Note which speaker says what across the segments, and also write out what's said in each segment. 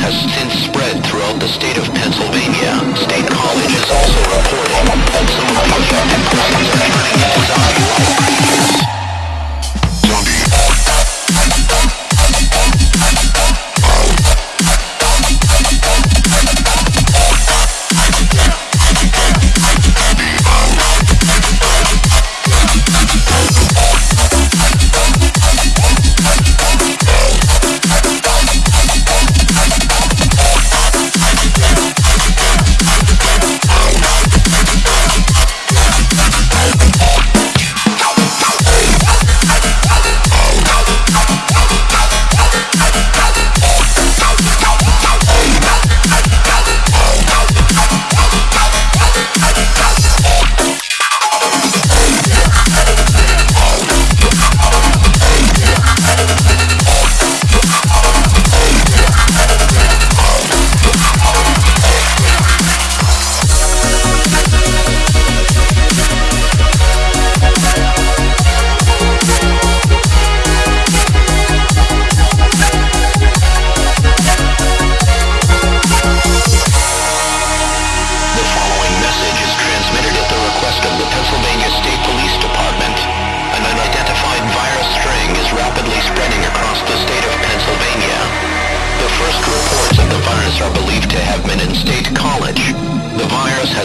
Speaker 1: has since spread.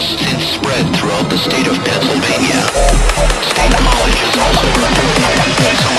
Speaker 1: since spread throughout the state of Pennsylvania. State college is also under attack.